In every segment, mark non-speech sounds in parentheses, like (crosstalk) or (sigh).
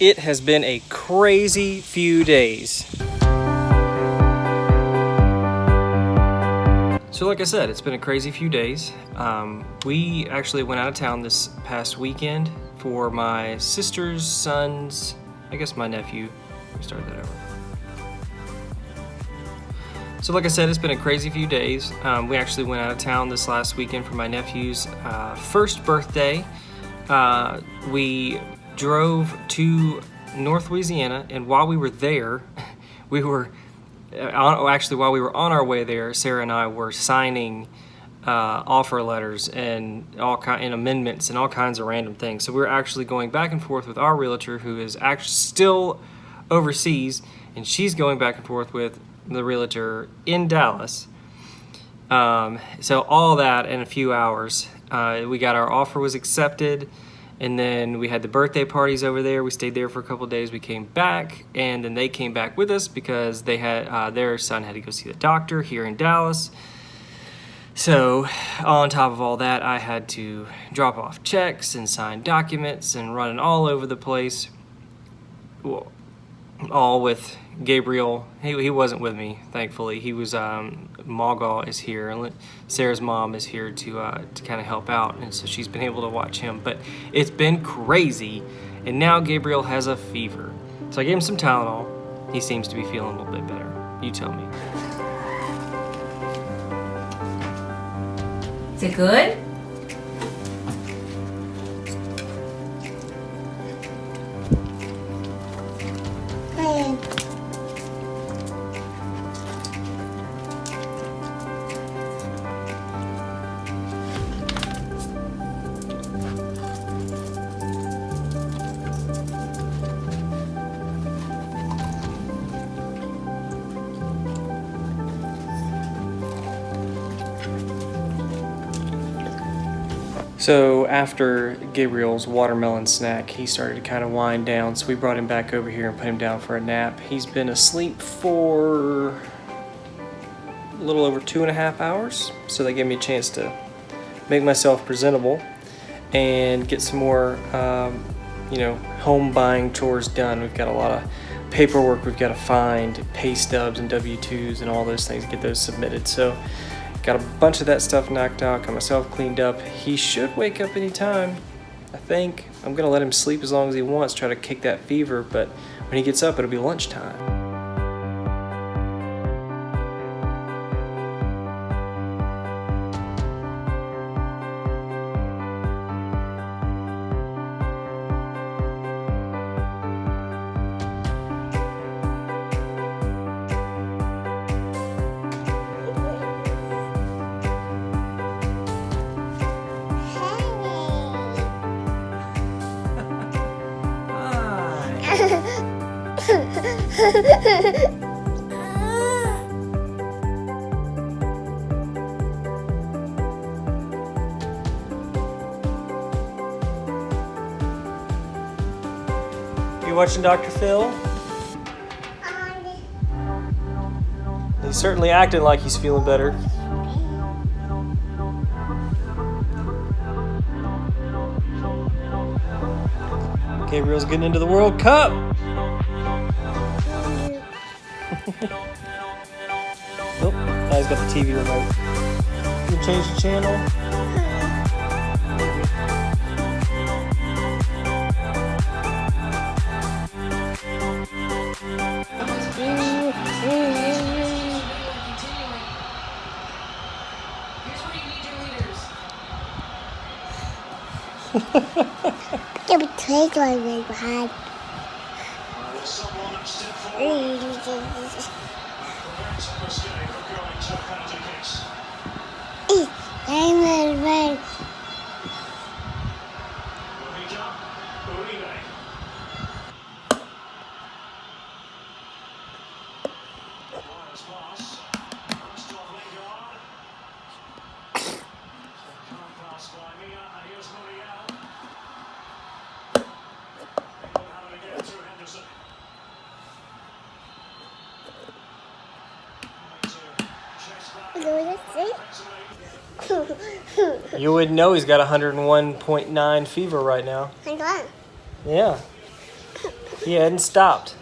It has been a crazy few days. So like I said, it's been a crazy few days. Um, we actually went out of town this past weekend for my sister's son's, I guess my nephew, we started that over. So like I said, it's been a crazy few days. Um, we actually went out of town this last weekend for my nephew's uh, first birthday. Uh, we drove to North Louisiana, and while we were there, (laughs) we were uh, actually while we were on our way there, Sarah and I were signing uh, offer letters and all kind and amendments and all kinds of random things. So we were actually going back and forth with our realtor, who is actually still overseas, and she's going back and forth with the realtor in Dallas. Um, so all that in a few hours. Uh, we got our offer was accepted and then we had the birthday parties over there. We stayed there for a couple days. We came back, and then they came back with us because they had uh, their son had to go see the doctor here in Dallas. So, on top of all that, I had to drop off checks and sign documents and running all over the place. Well, all with Gabriel. He, he wasn't with me, thankfully. He was, um, Magal is here, and Sarah's mom is here to, uh, to kind of help out, and so she's been able to watch him. But it's been crazy, and now Gabriel has a fever. So I gave him some Tylenol. He seems to be feeling a little bit better. You tell me. Is it good? So after Gabriel's watermelon snack, he started to kind of wind down. So we brought him back over here and put him down for a nap. He's been asleep for a little over two and a half hours. So they gave me a chance to make myself presentable and get some more, um, you know, home buying chores done. We've got a lot of paperwork we've got to find, pay stubs and W-2s and all those things, get those submitted. So Got a bunch of that stuff knocked out, got myself cleaned up. He should wake up anytime, I think. I'm gonna let him sleep as long as he wants, try to kick that fever, but when he gets up, it'll be lunchtime. You watching Dr. Phil? He's certainly acting like he's feeling better. Gabriel's getting into the World Cup. Now he's got the TV remote. Can you change the channel? Give me take my big 嗯嗯嗯嗯嗯 you would not know he's got 101.9 fever right now. I. Yeah. He hadn't stopped.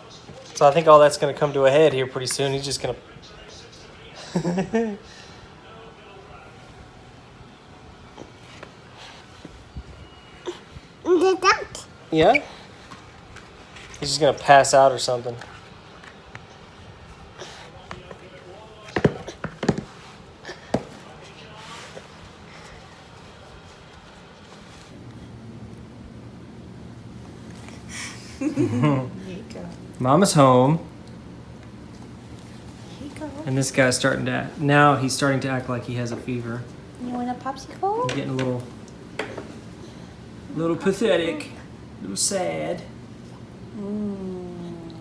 So I think all that's going to come to a head here pretty soon. He's just going (laughs) to. Yeah? He's just going to pass out or something. Mama's home. Here you go. And this guy's starting to act, now he's starting to act like he has a fever. You want a popsicle? Getting a little, little pathetic, a little sad. Mmm.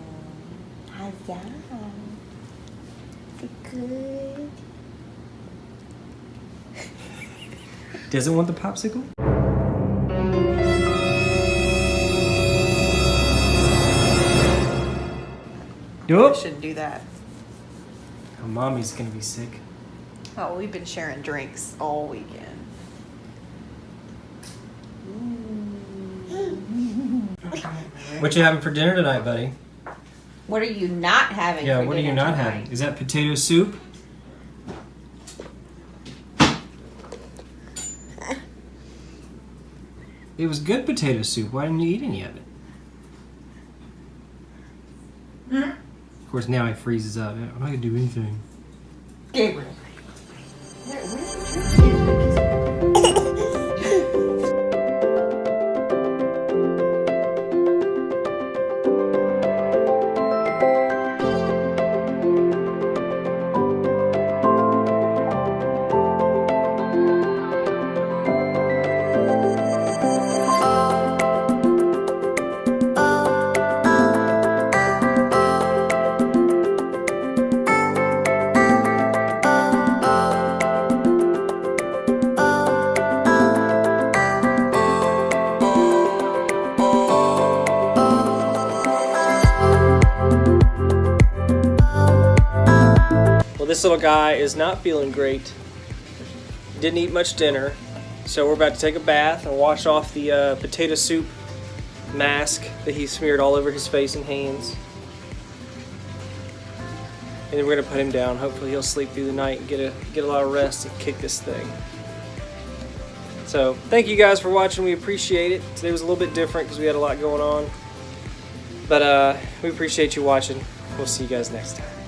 How's that? Is it good? Doesn't want the popsicle? Yup. Shouldn't do that. Oh, mommy's gonna be sick. Oh, we've been sharing drinks all weekend. Mm. What you having for dinner tonight, buddy? What are you not having? Yeah, for what are you not tonight? having? Is that potato soup? It was good potato soup. Why didn't you eat any of it? Of course, now he freezes up. I'm not gonna do anything. Gabriel. Well, this little guy is not feeling great. Didn't eat much dinner, so we're about to take a bath and wash off the uh, potato soup mask that he smeared all over his face and hands. And then we're gonna put him down. Hopefully, he'll sleep through the night and get a get a lot of rest and kick this thing. So, thank you guys for watching. We appreciate it. Today was a little bit different because we had a lot going on, but uh, we appreciate you watching. We'll see you guys next time.